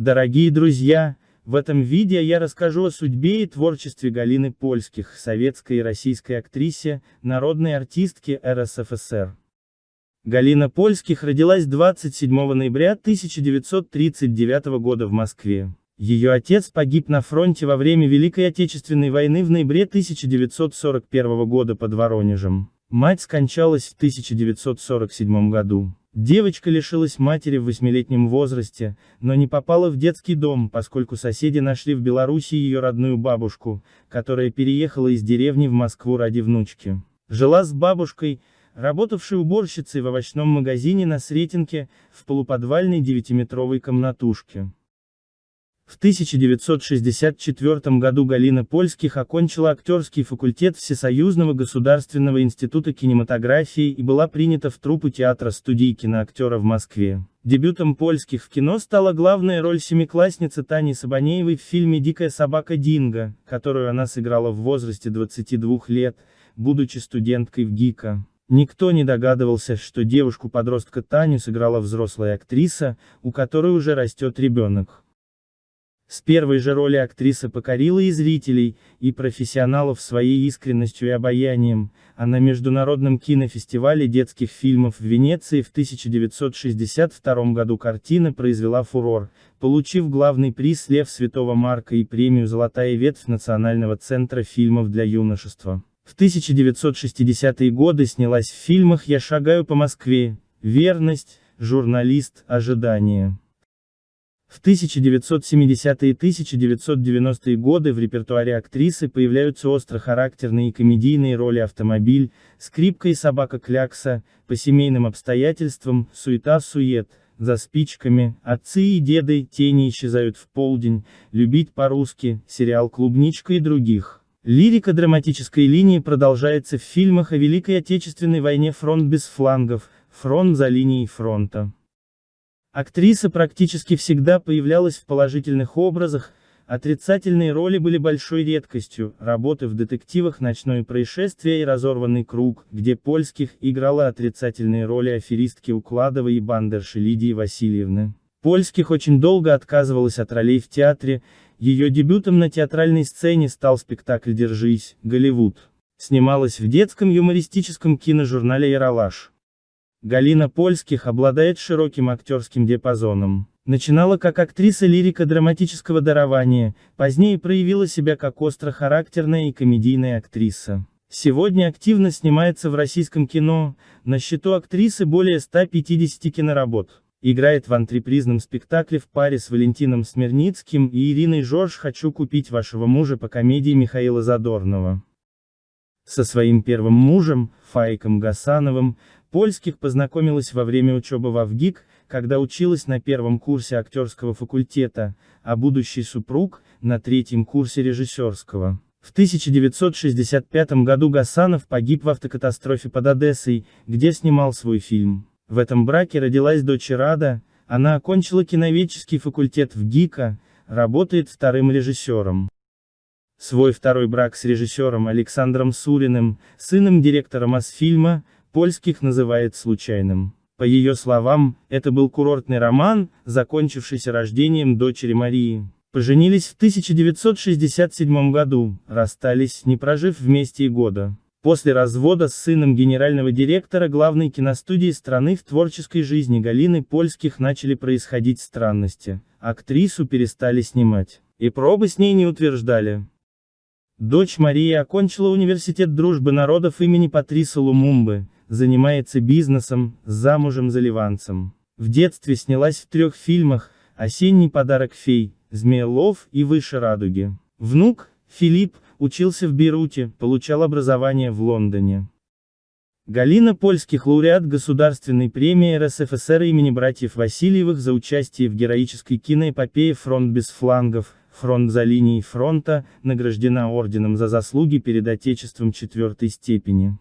Дорогие друзья, в этом видео я расскажу о судьбе и творчестве Галины Польских, советской и российской актрисе, народной артистке РСФСР. Галина Польских родилась 27 ноября 1939 года в Москве. Ее отец погиб на фронте во время Великой Отечественной войны в ноябре 1941 года под Воронежем. Мать скончалась в 1947 году. Девочка лишилась матери в восьмилетнем возрасте, но не попала в детский дом, поскольку соседи нашли в Беларуси ее родную бабушку, которая переехала из деревни в Москву ради внучки. Жила с бабушкой, работавшей уборщицей в овощном магазине на Сретенке, в полуподвальной девятиметровой комнатушке. В 1964 году Галина Польских окончила актерский факультет Всесоюзного государственного института кинематографии и была принята в труппу театра студии киноактера в Москве. Дебютом Польских в кино стала главная роль семиклассницы Тани Сабанеевой в фильме «Дикая собака Динго», которую она сыграла в возрасте 22 лет, будучи студенткой в ГИКа. Никто не догадывался, что девушку-подростка Таню сыграла взрослая актриса, у которой уже растет ребенок. С первой же роли актриса покорила и зрителей, и профессионалов своей искренностью и обаянием, а на Международном кинофестивале детских фильмов в Венеции в 1962 году картина произвела фурор, получив главный приз Лев Святого Марка и премию «Золотая ветвь» Национального центра фильмов для юношества. В 1960-е годы снялась в фильмах «Я шагаю по Москве», «Верность», «Журналист», «Ожидание». В 1970-е и 1990-е годы в репертуаре актрисы появляются острохарактерные и комедийные роли «Автомобиль», «Скрипка и собака Клякса», «По семейным обстоятельствам», «Суета-сует», «За спичками», «Отцы и деды», «Тени исчезают в полдень», «Любить по-русски», сериал «Клубничка» и других. Лирика драматической линии продолжается в фильмах о Великой Отечественной войне «Фронт без флангов», «Фронт за линией фронта». Актриса практически всегда появлялась в положительных образах, отрицательные роли были большой редкостью, работы в детективах «Ночное происшествие» и «Разорванный круг», где Польских играла отрицательные роли аферистки Укладовой и бандерши Лидии Васильевны. Польских очень долго отказывалась от ролей в театре, ее дебютом на театральной сцене стал спектакль «Держись, Голливуд». Снималась в детском юмористическом киножурнале «Яралаш». Галина Польских обладает широким актерским диапазоном. Начинала как актриса лирико-драматического дарования, позднее проявила себя как остро-характерная и комедийная актриса. Сегодня активно снимается в российском кино, на счету актрисы более 150 киноработ. Играет в антрепризном спектакле в паре с Валентином Смирницким и Ириной Жорж «Хочу купить вашего мужа» по комедии Михаила Задорнова. Со своим первым мужем, Фаиком Гасановым, Польских познакомилась во время учебы в АВГИК, когда училась на первом курсе актерского факультета, а будущий супруг – на третьем курсе режиссерского. В 1965 году Гасанов погиб в автокатастрофе под Одессой, где снимал свой фильм. В этом браке родилась дочь Рада, она окончила киноведческий факультет в ГИКа, работает вторым режиссером. Свой второй брак с режиссером Александром Суриным, сыном директора Мосфильма, польских называет случайным. По ее словам, это был курортный роман, закончившийся рождением дочери Марии. Поженились в 1967 году, расстались, не прожив вместе и года. После развода с сыном генерального директора главной киностудии страны в творческой жизни Галины Польских начали происходить странности. Актрису перестали снимать. И пробы с ней не утверждали. Дочь Мария окончила университет дружбы народов имени Патриса Лумумбы, занимается бизнесом, замужем за ливанцем. В детстве снялась в трех фильмах «Осенний подарок фей», «Змеелов» и «Выше радуги». Внук, Филипп, учился в Бейруте, получал образование в Лондоне. Галина Польских лауреат Государственной премии РСФСР имени братьев Васильевых за участие в героической киноэпопее «Фронт без флангов», Фронт за линией фронта, награждена орденом за заслуги перед Отечеством четвертой степени.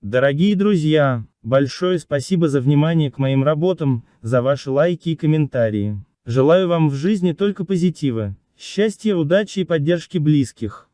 Дорогие друзья, большое спасибо за внимание к моим работам, за ваши лайки и комментарии. Желаю вам в жизни только позитива, счастья, удачи и поддержки близких.